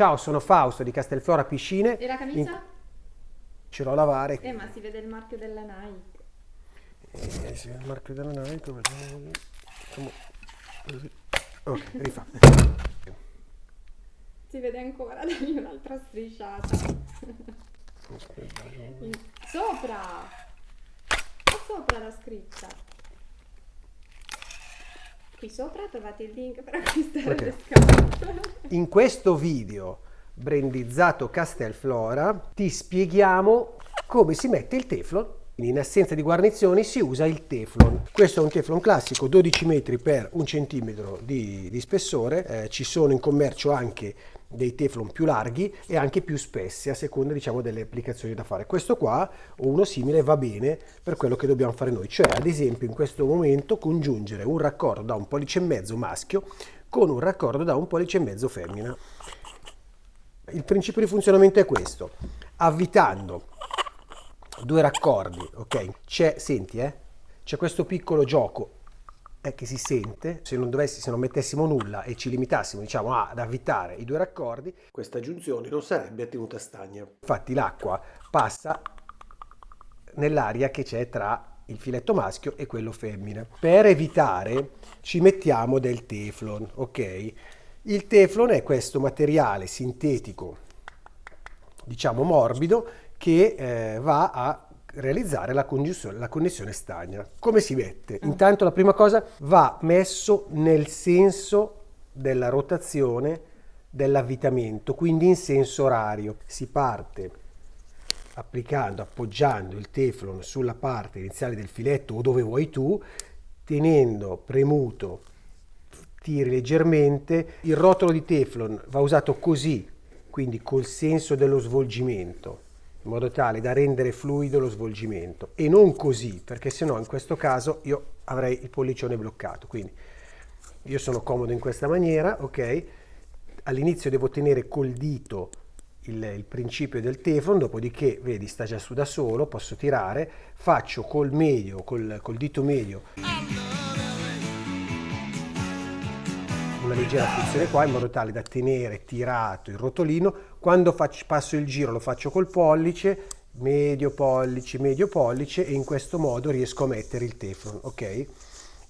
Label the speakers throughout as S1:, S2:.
S1: Ciao, sono Fausto di Castelflora Piscine.
S2: E la camicia? In...
S1: Ce l'ho a lavare.
S2: Eh, ma si vede il marchio della Nike.
S1: Eh, si vede il marchio della Nike. Facciamo così. Ok, rifà.
S2: Si vede ancora, dagli un'altra strisciata. Sopra! Sopra la scritta. Qui sopra trovate il link per acquistare okay. le scarpe.
S1: In questo video brandizzato Castelflora ti spieghiamo come si mette il teflon in assenza di guarnizioni si usa il teflon. Questo è un teflon classico 12 metri per un centimetro di, di spessore, eh, ci sono in commercio anche dei teflon più larghi e anche più spessi a seconda diciamo delle applicazioni da fare. Questo qua o uno simile va bene per quello che dobbiamo fare noi, cioè ad esempio in questo momento congiungere un raccordo da un pollice e mezzo maschio con un raccordo da un pollice e mezzo femmina. Il principio di funzionamento è questo, avvitando due raccordi, ok? C'è, senti, eh? C'è questo piccolo gioco eh, che si sente, se non, dovessi, se non mettessimo nulla e ci limitassimo diciamo, ad avvitare i due raccordi, questa giunzione non sarebbe tenuta stagna. Infatti l'acqua passa nell'aria che c'è tra il filetto maschio e quello femmina. Per evitare ci mettiamo del teflon, ok? Il teflon è questo materiale sintetico, diciamo morbido, che eh, va a realizzare la, la connessione stagna. Come si mette? Intanto la prima cosa va messo nel senso della rotazione dell'avvitamento, quindi in senso orario. Si parte applicando, appoggiando il teflon sulla parte iniziale del filetto o dove vuoi tu, tenendo premuto, tiri leggermente. Il rotolo di teflon va usato così, quindi col senso dello svolgimento in modo tale da rendere fluido lo svolgimento. E non così perché se no in questo caso io avrei il pollicione bloccato. Quindi io sono comodo in questa maniera ok? All'inizio devo tenere col dito il, il, principio del teflon dopodiché vedi sta già su da solo posso tirare. Faccio col medio col, col dito medio una leggera frizione qua in modo tale da tenere tirato il rotolino. Quando faccio, passo il giro lo faccio col pollice, medio pollice, medio pollice e in questo modo riesco a mettere il teflon, ok?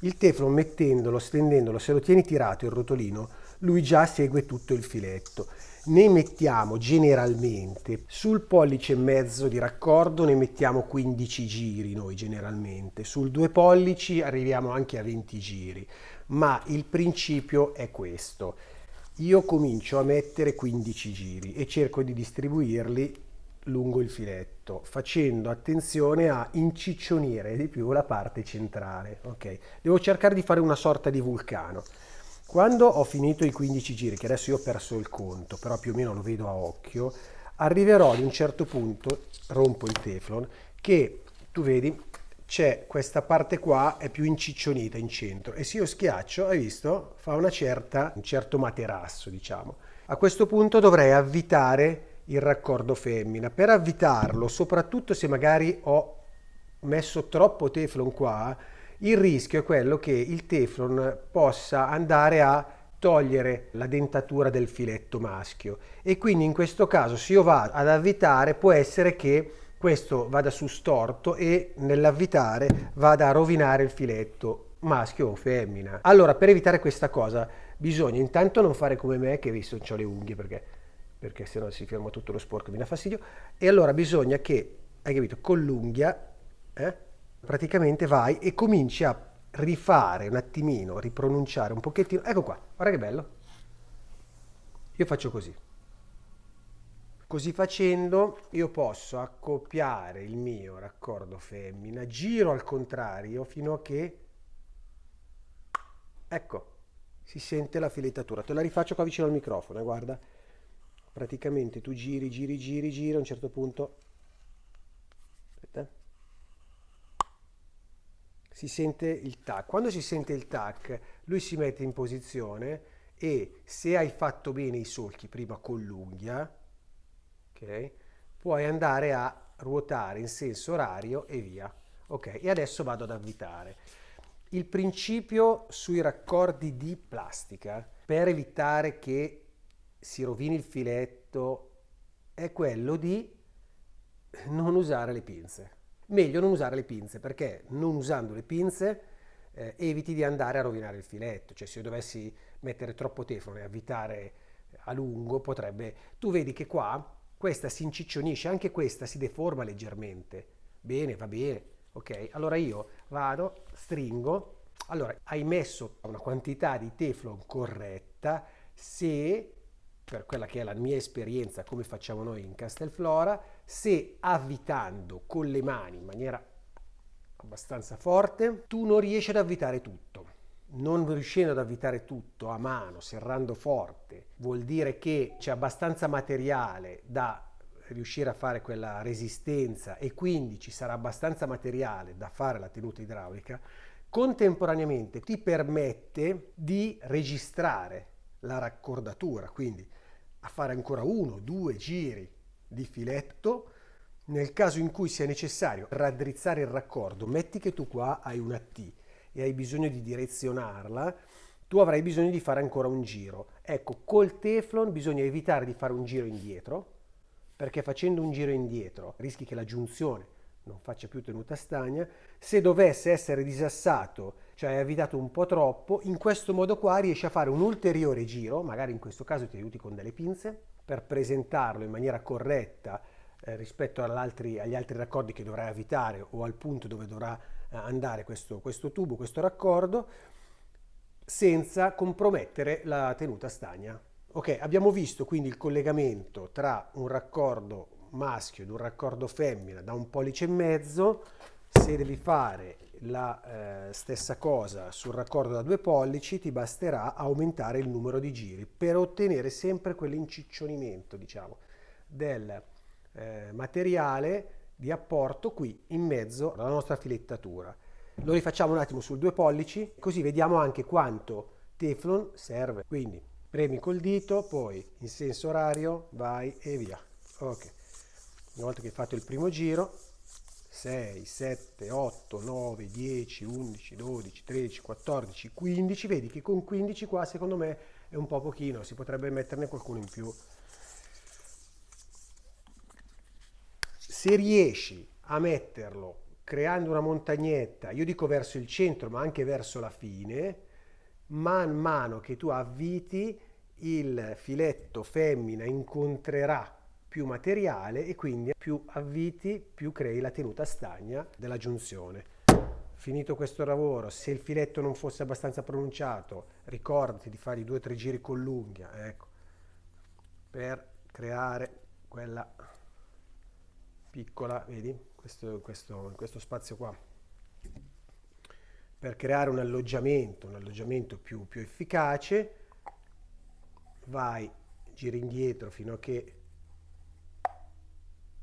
S1: Il teflon mettendolo, stendendolo, se lo tieni tirato il rotolino, lui già segue tutto il filetto. Ne mettiamo generalmente sul pollice e mezzo di raccordo ne mettiamo 15 giri noi generalmente, sul due pollici arriviamo anche a 20 giri ma il principio è questo. Io comincio a mettere 15 giri e cerco di distribuirli lungo il filetto, facendo attenzione a inciccionire di più la parte centrale. Okay? Devo cercare di fare una sorta di vulcano. Quando ho finito i 15 giri, che adesso io ho perso il conto, però più o meno lo vedo a occhio, arriverò ad un certo punto, rompo il teflon, che tu vedi c'è questa parte qua è più inciccionita in centro e se io schiaccio, hai visto, fa una certa, un certo materasso diciamo. A questo punto dovrei avvitare il raccordo femmina. Per avvitarlo, soprattutto se magari ho messo troppo teflon qua, il rischio è quello che il teflon possa andare a togliere la dentatura del filetto maschio e quindi in questo caso se io vado ad avvitare può essere che questo vada su storto e nell'avvitare vada a rovinare il filetto maschio o femmina. Allora per evitare questa cosa bisogna intanto non fare come me che visto ho le unghie perché, perché se no si ferma tutto lo sporco mi dà fastidio e allora bisogna che, hai capito, con l'unghia eh, praticamente vai e cominci a rifare un attimino, ripronunciare un pochettino, ecco qua, guarda che bello, io faccio così. Così facendo io posso accoppiare il mio raccordo femmina, giro al contrario fino a che, ecco, si sente la filettatura. Te la rifaccio qua vicino al microfono, eh, guarda. Praticamente tu giri, giri, giri, giri, a un certo punto... Aspetta. Si sente il tac. Quando si sente il tac, lui si mette in posizione e se hai fatto bene i solchi prima con l'unghia, ok? Puoi andare a ruotare in senso orario e via. Ok, e adesso vado ad avvitare. Il principio sui raccordi di plastica per evitare che si rovini il filetto è quello di non usare le pinze. Meglio non usare le pinze perché non usando le pinze eh, eviti di andare a rovinare il filetto, cioè se io dovessi mettere troppo teflon e avvitare a lungo potrebbe... Tu vedi che qua questa si inciccionisce, anche questa si deforma leggermente. Bene, va bene, ok? Allora io vado, stringo, allora hai messo una quantità di teflon corretta se per quella che è la mia esperienza, come facciamo noi in Castelflora, se avvitando con le mani in maniera abbastanza forte, tu non riesci ad avvitare tutto. Non riuscendo ad avvitare tutto a mano, serrando forte, vuol dire che c'è abbastanza materiale da riuscire a fare quella resistenza e quindi ci sarà abbastanza materiale da fare la tenuta idraulica, contemporaneamente ti permette di registrare la raccordatura, quindi a fare ancora uno, due giri di filetto nel caso in cui sia necessario raddrizzare il raccordo, metti che tu qua hai una T e hai bisogno di direzionarla, tu avrai bisogno di fare ancora un giro. Ecco, col Teflon bisogna evitare di fare un giro indietro, perché facendo un giro indietro rischi che la giunzione non faccia più tenuta stagna. Se dovesse essere disassato, cioè avvitato un po' troppo, in questo modo qua riesci a fare un ulteriore giro, magari in questo caso ti aiuti con delle pinze, per presentarlo in maniera corretta eh, rispetto agli altri raccordi che dovrai avvitare o al punto dove dovrà eh, andare questo, questo tubo, questo raccordo, senza compromettere la tenuta stagna. Ok, abbiamo visto quindi il collegamento tra un raccordo maschio ed un raccordo femmina da un pollice e mezzo, se devi fare la eh, stessa cosa sul raccordo da due pollici ti basterà aumentare il numero di giri per ottenere sempre quell'inciccionamento diciamo del eh, materiale di apporto qui in mezzo alla nostra filettatura. Lo rifacciamo un attimo sul due pollici, così vediamo anche quanto Teflon serve. Quindi premi col dito, poi in senso orario, vai e via. Ok, una volta che fatto il primo giro, 6, 7, 8, 9, 10, 11, 12, 13, 14, 15, vedi che con 15 qua secondo me è un po' pochino, si potrebbe metterne qualcuno in più. se riesci a metterlo creando una montagnetta, io dico verso il centro ma anche verso la fine, man mano che tu avviti il filetto femmina incontrerà più materiale e quindi più avviti più crei la tenuta stagna della giunzione. Finito questo lavoro, se il filetto non fosse abbastanza pronunciato, ricordati di fare i due o tre giri con l'unghia, ecco, per creare quella piccola, vedi, questo, questo, questo spazio qua, per creare un alloggiamento, un alloggiamento più, più efficace, vai, giri indietro fino a che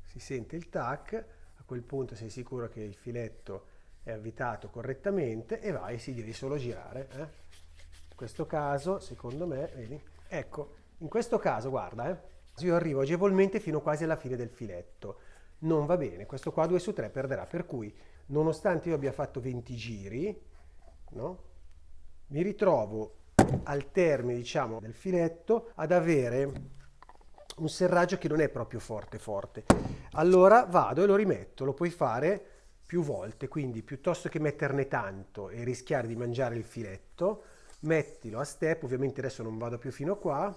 S1: si sente il tac, a quel punto sei sicuro che il filetto è avvitato correttamente e vai, si devi solo girare. Eh? In questo caso, secondo me, vedi, ecco, in questo caso, guarda, eh, io arrivo agevolmente fino quasi alla fine del filetto non va bene, questo qua 2 su 3 perderà, per cui nonostante io abbia fatto 20 giri, no? mi ritrovo al termine diciamo, del filetto ad avere un serraggio che non è proprio forte forte. Allora vado e lo rimetto, lo puoi fare più volte, quindi piuttosto che metterne tanto e rischiare di mangiare il filetto, mettilo a step, ovviamente adesso non vado più fino a qua,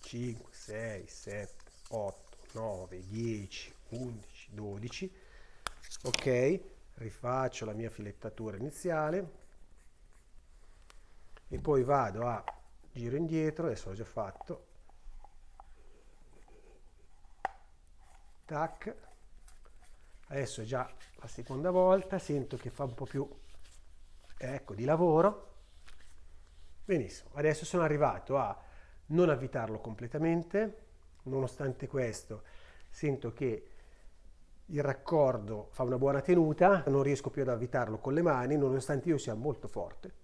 S1: 5, 6, 7, 8, 9, 10, 11, 12, ok, rifaccio la mia filettatura iniziale e poi vado a giro indietro, adesso l'ho già fatto, tac, adesso è già la seconda volta, sento che fa un po' più, ecco, di lavoro, benissimo, adesso sono arrivato a non avvitarlo completamente, nonostante questo sento che il raccordo fa una buona tenuta, non riesco più ad avvitarlo con le mani, nonostante io sia molto forte.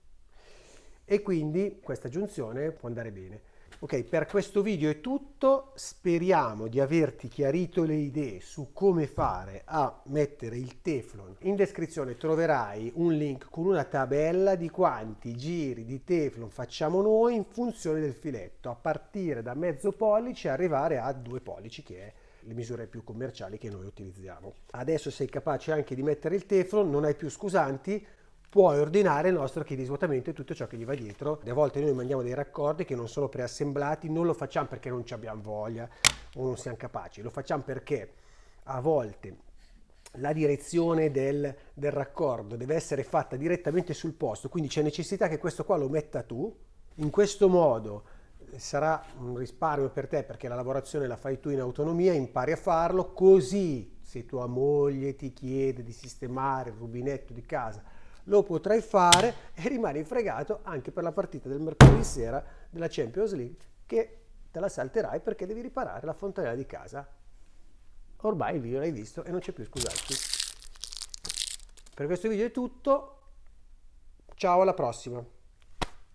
S1: E quindi questa giunzione può andare bene. Ok, per questo video è tutto, speriamo di averti chiarito le idee su come fare a mettere il Teflon. In descrizione troverai un link con una tabella di quanti giri di Teflon facciamo noi in funzione del filetto, a partire da mezzo pollice e arrivare a due pollici che è le misure più commerciali che noi utilizziamo. Adesso sei capace anche di mettere il Teflon, non hai più scusanti, puoi ordinare il nostro kit di svuotamento e tutto ciò che gli va dietro. A volte noi mandiamo dei raccordi che non sono preassemblati, non lo facciamo perché non ci abbiamo voglia o non siamo capaci, lo facciamo perché a volte la direzione del, del raccordo deve essere fatta direttamente sul posto, quindi c'è necessità che questo qua lo metta tu. In questo modo sarà un risparmio per te perché la lavorazione la fai tu in autonomia, impari a farlo, così se tua moglie ti chiede di sistemare il rubinetto di casa lo potrai fare e rimani fregato anche per la partita del mercoledì sera della Champions League che te la salterai perché devi riparare la fontanella di casa. Ormai il video l'hai visto e non c'è più scusarti. Per questo video è tutto, ciao alla prossima!